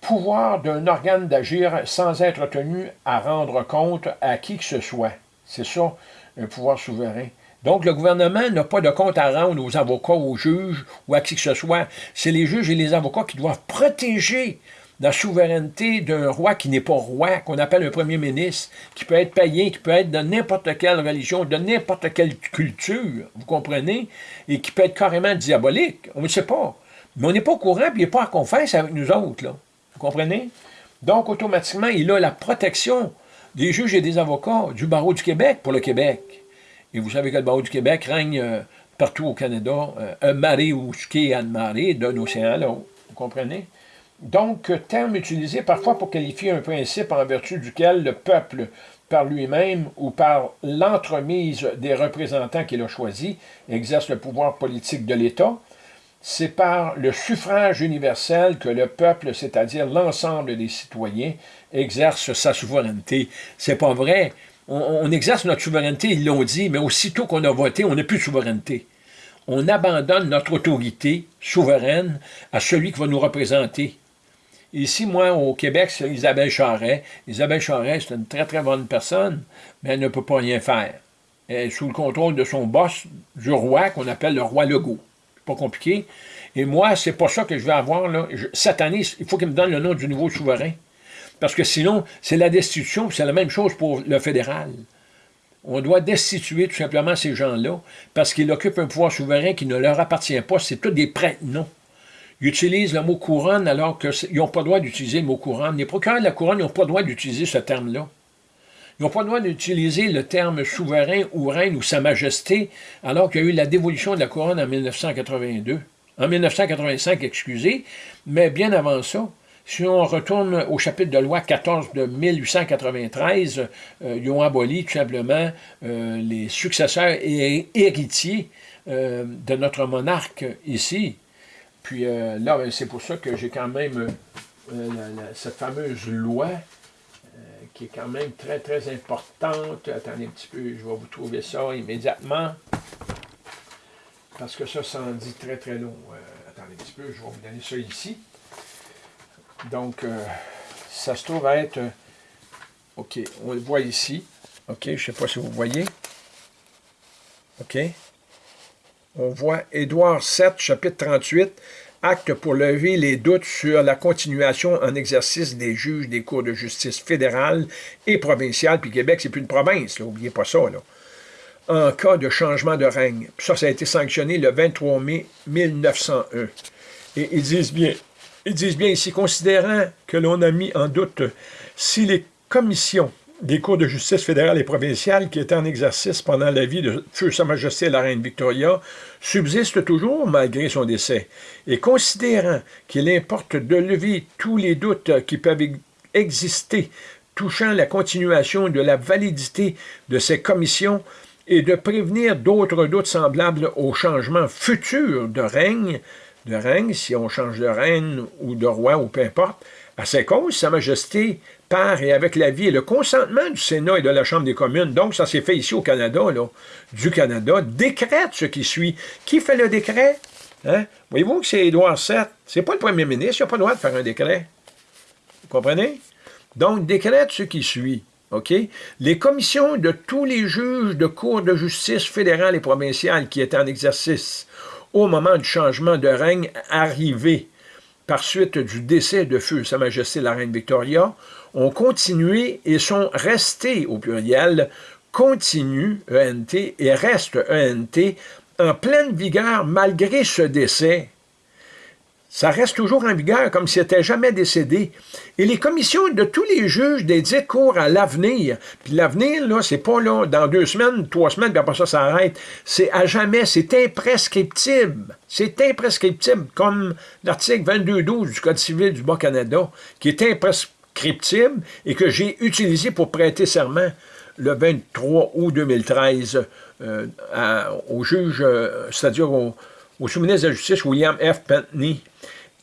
pouvoir d'un organe d'agir sans être tenu à rendre compte à qui que ce soit. C'est ça, un pouvoir souverain. Donc, le gouvernement n'a pas de compte à rendre aux avocats, aux juges ou à qui que ce soit. C'est les juges et les avocats qui doivent protéger la souveraineté d'un roi qui n'est pas roi, qu'on appelle un premier ministre, qui peut être païen, qui peut être de n'importe quelle religion, de n'importe quelle culture, vous comprenez, et qui peut être carrément diabolique. On ne sait pas. Mais on n'est pas au courant, puis il n'est pas en confesse avec nous autres. Là. Vous comprenez? Donc, automatiquement, il a la protection des juges et des avocats du barreau du Québec pour le Québec. Et vous savez que le barreau du Québec règne euh, partout au Canada, euh, un marée ou ski à marée d'un océan à l'autre. Vous comprenez? Donc, terme utilisé parfois pour qualifier un principe en vertu duquel le peuple, par lui-même ou par l'entremise des représentants qu'il a choisis, exerce le pouvoir politique de l'État, c'est par le suffrage universel que le peuple, c'est-à-dire l'ensemble des citoyens, exerce sa souveraineté. C'est pas vrai. On, exerce notre souveraineté, ils l'ont dit, mais aussitôt qu'on a voté, on n'a plus de souveraineté. On abandonne notre autorité souveraine à celui qui va nous représenter. Ici, moi, au Québec, c'est Isabelle Charret. Isabelle Charret, c'est une très, très bonne personne, mais elle ne peut pas rien faire. Elle est sous le contrôle de son boss, du roi, qu'on appelle le roi Legault. Compliqué. Et moi, c'est pas ça que je vais avoir. Là. il faut qu'il me donne le nom du nouveau souverain. Parce que sinon, c'est la destitution, c'est la même chose pour le fédéral. On doit destituer tout simplement ces gens-là parce qu'ils occupent un pouvoir souverain qui ne leur appartient pas. C'est tous des prêtres, non. Ils utilisent le mot couronne alors qu'ils n'ont pas le droit d'utiliser le mot couronne. Les procureurs de la couronne n'ont pas le droit d'utiliser ce terme-là. Ils n'ont pas le droit d'utiliser le terme souverain ou reine ou sa majesté alors qu'il y a eu la dévolution de la couronne en 1982. En 1985, excusez, mais bien avant ça, si on retourne au chapitre de loi 14 de 1893, euh, ils ont aboli tout simplement euh, les successeurs et héritiers euh, de notre monarque ici. Puis là, ben, c'est pour ça que j'ai quand même cette fameuse loi qui est quand même très, très importante. Attendez un petit peu, je vais vous trouver ça immédiatement. Parce que ça, ça en dit très, très long. attendez un petit peu, je vais vous donner ça ici. Donc, euh, ça se trouve être... Euh, OK, on le voit ici. OK, je ne sais pas si vous voyez. OK. On voit Édouard 7, chapitre 38, acte pour lever les doutes sur la continuation en exercice des juges des cours de justice fédérales et provinciales. Puis Québec, c'est plus une province, n'oubliez pas ça. Là. En cas de changement de règne. ça, ça a été sanctionné le 23 mai 1901. Et ils disent bien, ils disent bien ici, considérant que l'on a mis en doute si les commissions des cours de justice fédérale et provinciale qui étaient en exercice pendant la vie de Feu Sa Majesté la Reine Victoria subsistent toujours malgré son décès, et considérant qu'il importe de lever tous les doutes qui peuvent exister touchant la continuation de la validité de ces commissions et de prévenir d'autres doutes semblables au changement futur de règne, de règne, si on change de reine ou de roi ou peu importe, à ses causes, Sa Majesté, par et avec l'avis et le consentement du Sénat et de la Chambre des communes, donc ça s'est fait ici au Canada, là, du Canada, décrète ce qui suit. Qui fait le décret? Hein? Voyez-vous que c'est Édouard VII? C'est pas le premier ministre, il n'a pas le droit de faire un décret. Vous comprenez? Donc, décrète ce qui suit. OK? Les commissions de tous les juges de cours de justice fédérales et provinciales qui étaient en exercice au moment du changement de règne arrivé par suite du décès de feu Sa Majesté la Reine Victoria, ont continué et sont restés au pluriel, continuent ENT et restent ENT en pleine vigueur malgré ce décès ça reste toujours en vigueur comme s'il n'était jamais décédé. Et les commissions de tous les juges dix cours à l'avenir, puis l'avenir, là, c'est pas là, dans deux semaines, trois semaines, puis après ça, ça arrête. C'est à jamais, c'est imprescriptible. C'est imprescriptible, comme l'article 22.12 du Code civil du Bas-Canada, qui est imprescriptible et que j'ai utilisé pour prêter serment le 23 août 2013 euh, au juge, euh, c'est-à-dire au, au sous-ministre de la Justice, William F. Pentney.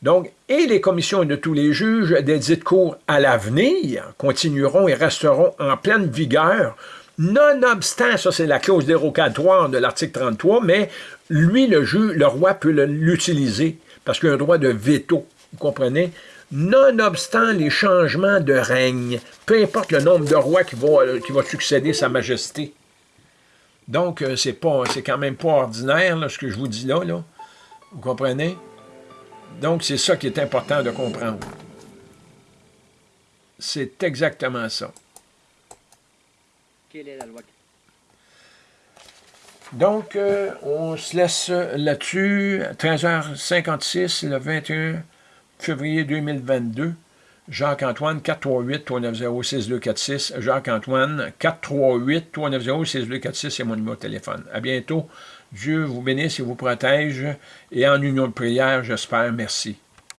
Donc, et les commissions de tous les juges des dites cours à l'avenir continueront et resteront en pleine vigueur, nonobstant, ça c'est la clause dérogatoire de l'article 33, mais lui, le juge, le roi peut l'utiliser, parce qu'il a un droit de veto, vous comprenez? Nonobstant les changements de règne, peu importe le nombre de rois qui va, qui va succéder Sa Majesté. Donc, euh, c'est pas, c'est quand même pas ordinaire, ce que je vous dis là, là. Vous comprenez? Donc, c'est ça qui est important de comprendre. C'est exactement ça. Quelle est la loi? Donc, euh, on se laisse là-dessus, 13h56, le 21 février 2022. Jacques-Antoine, 438-390-6246. Jacques-Antoine, 438-390-6246, c'est mon numéro de téléphone. À bientôt. Dieu vous bénisse et vous protège. Et en union de prière, j'espère. Merci.